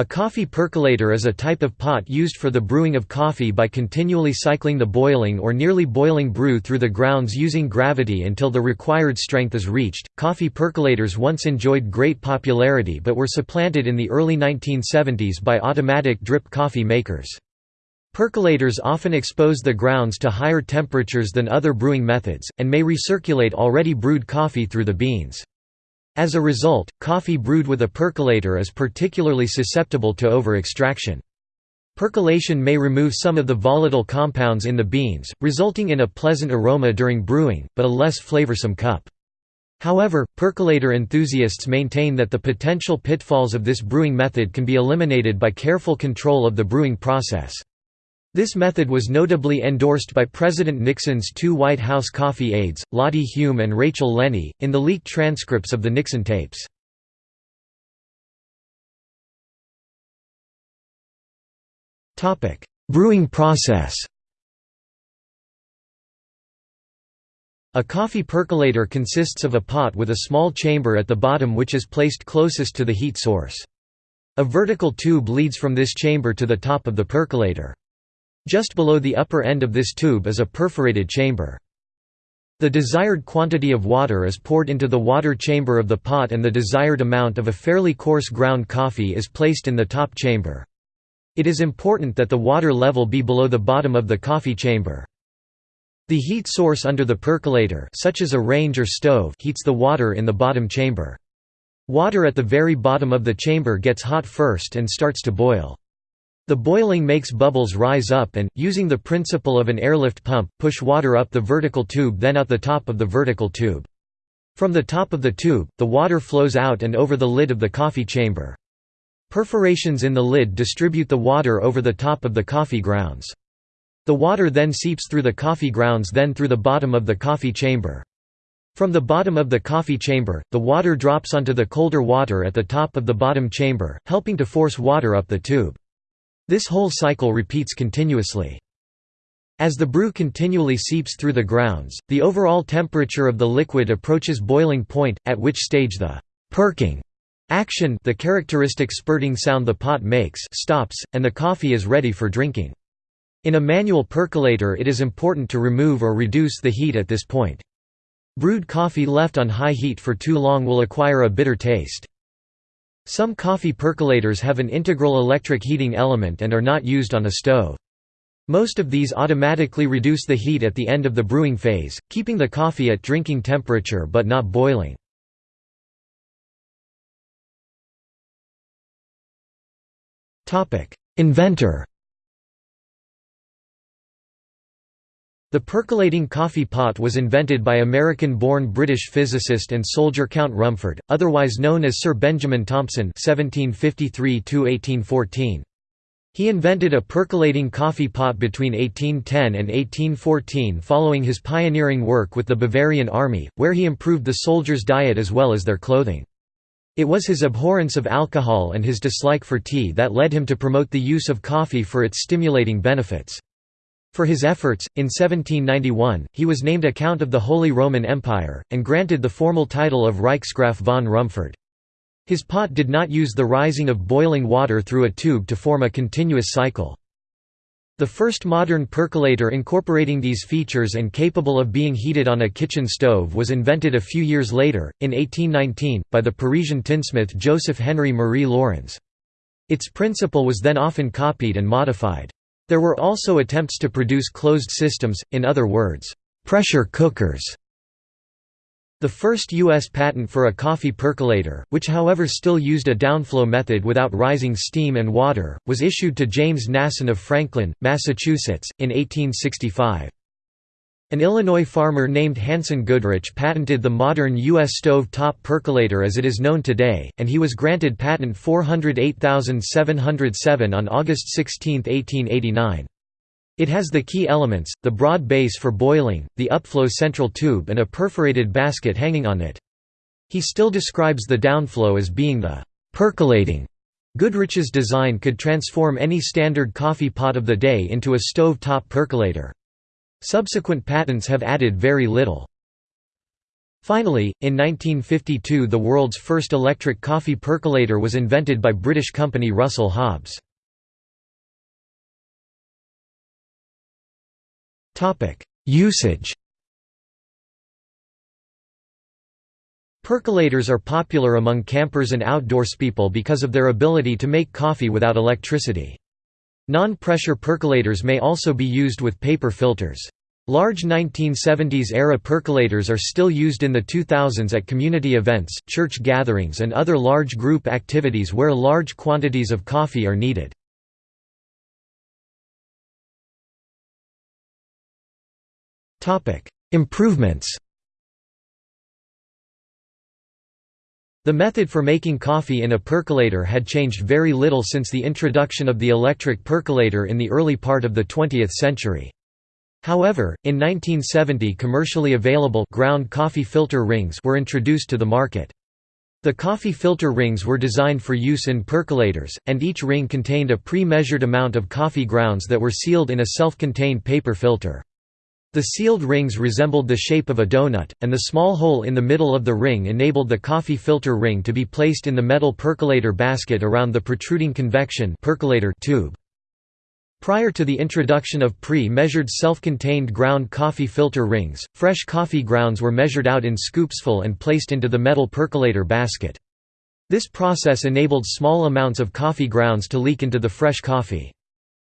A coffee percolator is a type of pot used for the brewing of coffee by continually cycling the boiling or nearly boiling brew through the grounds using gravity until the required strength is reached. Coffee percolators once enjoyed great popularity but were supplanted in the early 1970s by automatic drip coffee makers. Percolators often expose the grounds to higher temperatures than other brewing methods, and may recirculate already brewed coffee through the beans. As a result, coffee brewed with a percolator is particularly susceptible to over-extraction. Percolation may remove some of the volatile compounds in the beans, resulting in a pleasant aroma during brewing, but a less flavorsome cup. However, percolator enthusiasts maintain that the potential pitfalls of this brewing method can be eliminated by careful control of the brewing process. This method was notably endorsed by President Nixon's two White House coffee aides, Lottie Hume and Rachel Lenny, in the leaked transcripts of the Nixon tapes. Brewing process A coffee percolator consists of a pot with a small chamber at the bottom which is placed closest to the heat source. A vertical tube leads from this chamber to the top of the percolator. Just below the upper end of this tube is a perforated chamber. The desired quantity of water is poured into the water chamber of the pot and the desired amount of a fairly coarse ground coffee is placed in the top chamber. It is important that the water level be below the bottom of the coffee chamber. The heat source under the percolator such as a range or stove heats the water in the bottom chamber. Water at the very bottom of the chamber gets hot first and starts to boil. The boiling makes bubbles rise up and, using the principle of an airlift pump, push water up the vertical tube then out the top of the vertical tube. From the top of the tube, the water flows out and over the lid of the coffee chamber. Perforations in the lid distribute the water over the top of the coffee grounds. The water then seeps through the coffee grounds then through the bottom of the coffee chamber. From the bottom of the coffee chamber, the water drops onto the colder water at the top of the bottom chamber, helping to force water up the tube. This whole cycle repeats continuously. As the brew continually seeps through the grounds, the overall temperature of the liquid approaches boiling point, at which stage the «perking» action the characteristic spurting sound the pot makes stops, and the coffee is ready for drinking. In a manual percolator it is important to remove or reduce the heat at this point. Brewed coffee left on high heat for too long will acquire a bitter taste. Some coffee percolators have an integral electric heating element and are not used on a stove. Most of these automatically reduce the heat at the end of the brewing phase, keeping the coffee at drinking temperature but not boiling. Inventor The percolating coffee pot was invented by American-born British physicist and soldier Count Rumford, otherwise known as Sir Benjamin Thompson (1753–1814). He invented a percolating coffee pot between 1810 and 1814 following his pioneering work with the Bavarian army, where he improved the soldiers' diet as well as their clothing. It was his abhorrence of alcohol and his dislike for tea that led him to promote the use of coffee for its stimulating benefits. For his efforts, in 1791, he was named a Count of the Holy Roman Empire, and granted the formal title of Reichsgraf von Rumford. His pot did not use the rising of boiling water through a tube to form a continuous cycle. The first modern percolator incorporating these features and capable of being heated on a kitchen stove was invented a few years later, in 1819, by the Parisian tinsmith Joseph Henry Marie Laurens. Its principle was then often copied and modified. There were also attempts to produce closed systems, in other words, pressure cookers. The first U.S. patent for a coffee percolator, which however still used a downflow method without rising steam and water, was issued to James Nasson of Franklin, Massachusetts, in 1865. An Illinois farmer named Hanson Goodrich patented the modern U.S. stove-top percolator as it is known today, and he was granted patent 408707 on August 16, 1889. It has the key elements, the broad base for boiling, the upflow central tube and a perforated basket hanging on it. He still describes the downflow as being the «percolating». Goodrich's design could transform any standard coffee pot of the day into a stove-top percolator. Subsequent patents have added very little. Finally, in 1952 the world's first electric coffee percolator was invented by British company Russell Hobbs. Usage Percolators are popular among campers and outdoorspeople because of their ability to make coffee without electricity. Non-pressure percolators may also be used with paper filters. Large 1970s-era percolators are still used in the 2000s at community events, church gatherings and other large group activities where large quantities of coffee are needed. Improvements The method for making coffee in a percolator had changed very little since the introduction of the electric percolator in the early part of the 20th century. However, in 1970 commercially available ground coffee filter rings were introduced to the market. The coffee filter rings were designed for use in percolators, and each ring contained a pre-measured amount of coffee grounds that were sealed in a self-contained paper filter. The sealed rings resembled the shape of a donut, and the small hole in the middle of the ring enabled the coffee filter ring to be placed in the metal percolator basket around the protruding convection percolator tube. Prior to the introduction of pre-measured self-contained ground coffee filter rings, fresh coffee grounds were measured out in scoopsful and placed into the metal percolator basket. This process enabled small amounts of coffee grounds to leak into the fresh coffee.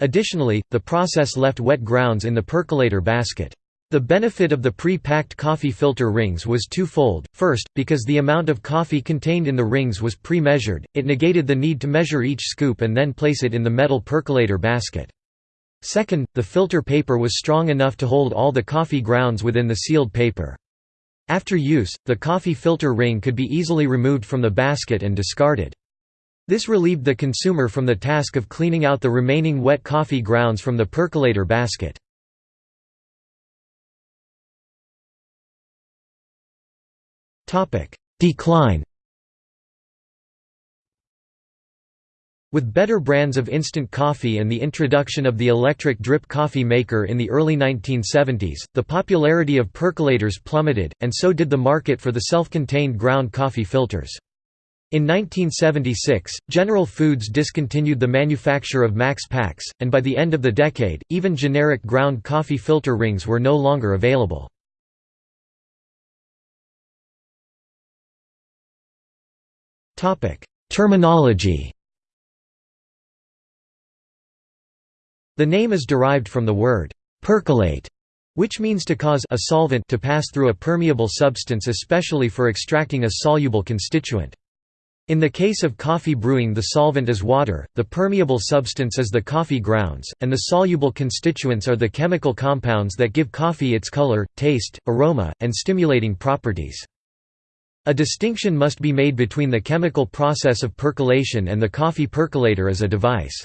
Additionally, the process left wet grounds in the percolator basket. The benefit of the pre-packed coffee filter rings was twofold, first, because the amount of coffee contained in the rings was pre-measured, it negated the need to measure each scoop and then place it in the metal percolator basket. Second, the filter paper was strong enough to hold all the coffee grounds within the sealed paper. After use, the coffee filter ring could be easily removed from the basket and discarded. This relieved the consumer from the task of cleaning out the remaining wet coffee grounds from the percolator basket. Decline With better brands of instant coffee and the introduction of the electric drip coffee maker in the early 1970s, the popularity of percolators plummeted, and so did the market for the self-contained ground coffee filters. In 1976, General Foods discontinued the manufacture of Max Pax, and by the end of the decade, even generic ground coffee filter rings were no longer available. Terminology The name is derived from the word «percolate», which means to cause a solvent to pass through a permeable substance especially for extracting a soluble constituent. In the case of coffee brewing the solvent is water, the permeable substance is the coffee grounds, and the soluble constituents are the chemical compounds that give coffee its color, taste, aroma, and stimulating properties. A distinction must be made between the chemical process of percolation and the coffee percolator as a device.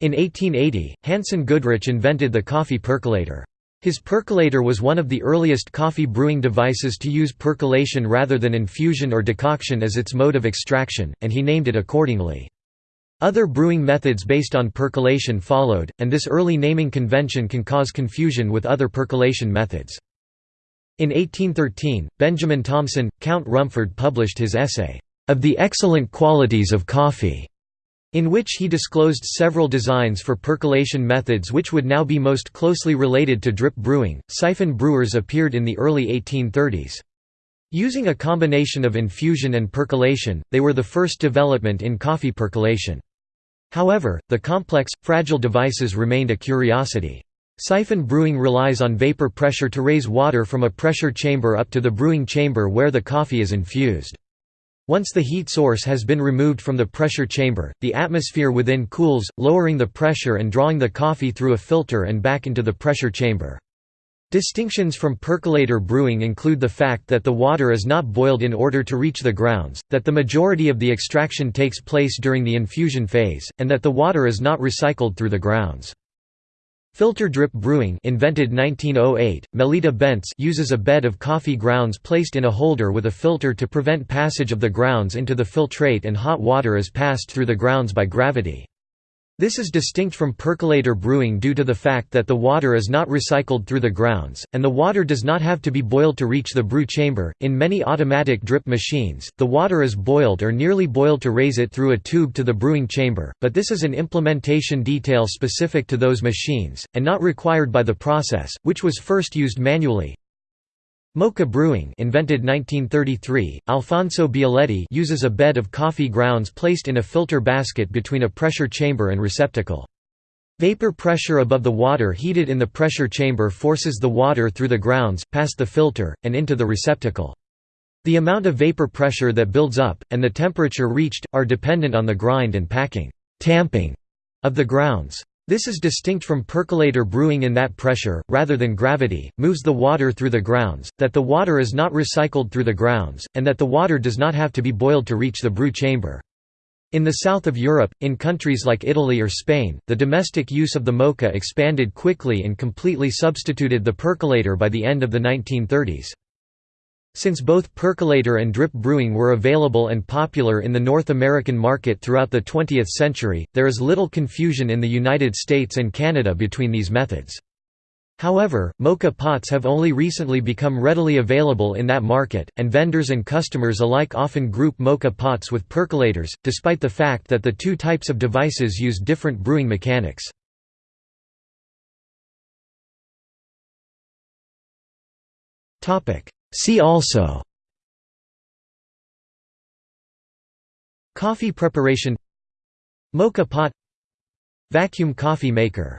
In 1880, Hanson Goodrich invented the coffee percolator. His percolator was one of the earliest coffee brewing devices to use percolation rather than infusion or decoction as its mode of extraction, and he named it accordingly. Other brewing methods based on percolation followed, and this early naming convention can cause confusion with other percolation methods. In 1813, Benjamin Thompson, Count Rumford published his essay, "...of the excellent qualities of coffee", in which he disclosed several designs for percolation methods which would now be most closely related to drip brewing. Siphon brewers appeared in the early 1830s. Using a combination of infusion and percolation, they were the first development in coffee percolation. However, the complex, fragile devices remained a curiosity. Siphon brewing relies on vapor pressure to raise water from a pressure chamber up to the brewing chamber where the coffee is infused. Once the heat source has been removed from the pressure chamber, the atmosphere within cools, lowering the pressure and drawing the coffee through a filter and back into the pressure chamber. Distinctions from percolator brewing include the fact that the water is not boiled in order to reach the grounds, that the majority of the extraction takes place during the infusion phase, and that the water is not recycled through the grounds. Filter drip brewing invented 1908, Melitta Bentz uses a bed of coffee grounds placed in a holder with a filter to prevent passage of the grounds into the filtrate and hot water is passed through the grounds by gravity. This is distinct from percolator brewing due to the fact that the water is not recycled through the grounds, and the water does not have to be boiled to reach the brew chamber. In many automatic drip machines, the water is boiled or nearly boiled to raise it through a tube to the brewing chamber, but this is an implementation detail specific to those machines, and not required by the process, which was first used manually. Moka brewing invented 1933, Alfonso Bialetti uses a bed of coffee grounds placed in a filter basket between a pressure chamber and receptacle. Vapor pressure above the water heated in the pressure chamber forces the water through the grounds, past the filter, and into the receptacle. The amount of vapor pressure that builds up, and the temperature reached, are dependent on the grind and packing tamping of the grounds. This is distinct from percolator brewing in that pressure, rather than gravity, moves the water through the grounds, that the water is not recycled through the grounds, and that the water does not have to be boiled to reach the brew chamber. In the south of Europe, in countries like Italy or Spain, the domestic use of the moka expanded quickly and completely substituted the percolator by the end of the 1930s. Since both percolator and drip brewing were available and popular in the North American market throughout the 20th century, there is little confusion in the United States and Canada between these methods. However, moka pots have only recently become readily available in that market, and vendors and customers alike often group moka pots with percolators, despite the fact that the two types of devices use different brewing mechanics. See also Coffee preparation Moka pot Vacuum coffee maker